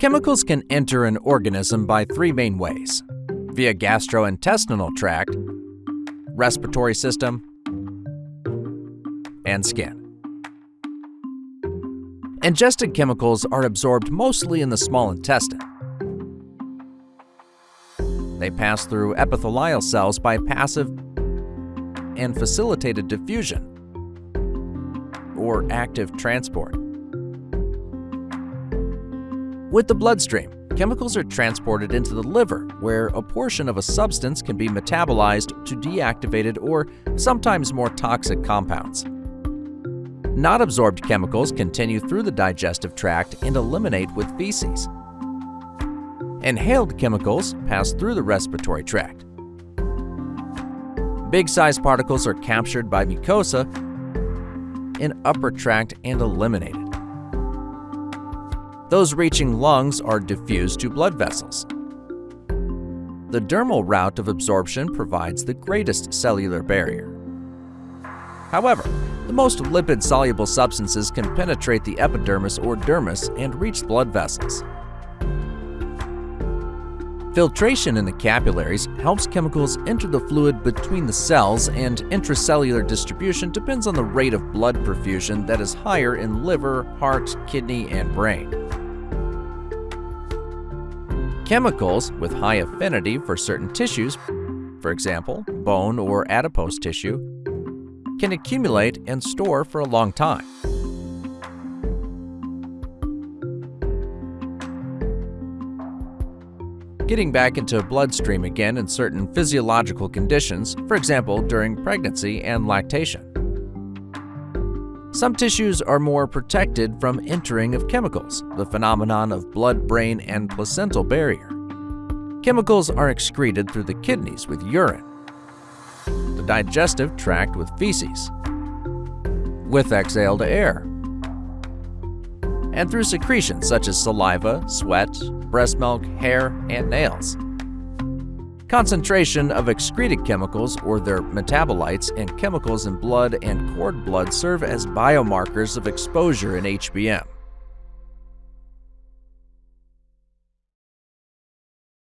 Chemicals can enter an organism by three main ways via gastrointestinal tract, respiratory system, and skin. Ingested chemicals are absorbed mostly in the small intestine. They pass through epithelial cells by passive and facilitated diffusion or active transport. With the bloodstream, chemicals are transported into the liver, where a portion of a substance can be metabolized to deactivated or sometimes more toxic compounds. Not absorbed chemicals continue through the digestive tract and eliminate with feces. Inhaled chemicals pass through the respiratory tract. Big-sized particles are captured by mucosa in upper tract and eliminated. Those reaching lungs are diffused to blood vessels. The dermal route of absorption provides the greatest cellular barrier. However, the most lipid-soluble substances can penetrate the epidermis or dermis and reach blood vessels. Filtration in the capillaries helps chemicals enter the fluid between the cells and intracellular distribution depends on the rate of blood perfusion that is higher in liver, heart, kidney, and brain. Chemicals with high affinity for certain tissues, for example, bone or adipose tissue, can accumulate and store for a long time. Getting back into bloodstream again in certain physiological conditions, for example during pregnancy and lactation. Some tissues are more protected from entering of chemicals, the phenomenon of blood-brain and placental barrier. Chemicals are excreted through the kidneys with urine, the digestive tract with feces, with exhaled air, and through secretions such as saliva, sweat, breast milk, hair, and nails. Concentration of excreted chemicals or their metabolites and chemicals in blood and cord blood serve as biomarkers of exposure in HBM.